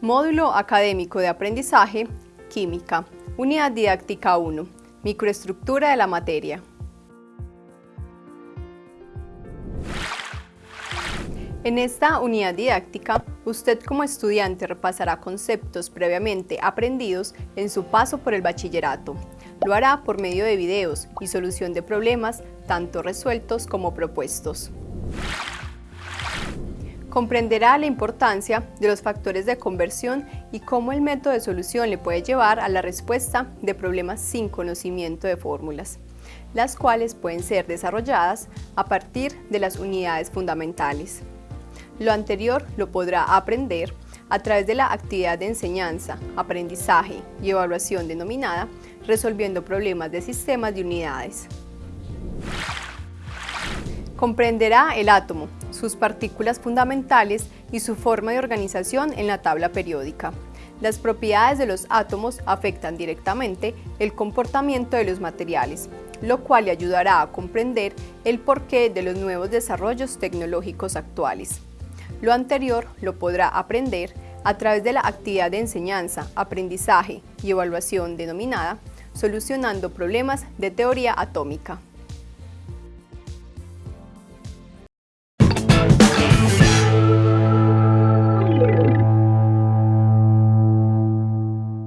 Módulo Académico de Aprendizaje, Química, Unidad Didáctica 1, Microestructura de la materia. En esta unidad didáctica, usted como estudiante repasará conceptos previamente aprendidos en su paso por el bachillerato. Lo hará por medio de videos y solución de problemas, tanto resueltos como propuestos. Comprenderá la importancia de los factores de conversión y cómo el método de solución le puede llevar a la respuesta de problemas sin conocimiento de fórmulas, las cuales pueden ser desarrolladas a partir de las unidades fundamentales. Lo anterior lo podrá aprender a través de la actividad de enseñanza, aprendizaje y evaluación denominada resolviendo problemas de sistemas de unidades. Comprenderá el átomo, sus partículas fundamentales y su forma de organización en la tabla periódica. Las propiedades de los átomos afectan directamente el comportamiento de los materiales, lo cual le ayudará a comprender el porqué de los nuevos desarrollos tecnológicos actuales. Lo anterior lo podrá aprender a través de la actividad de enseñanza, aprendizaje y evaluación denominada Solucionando problemas de teoría atómica.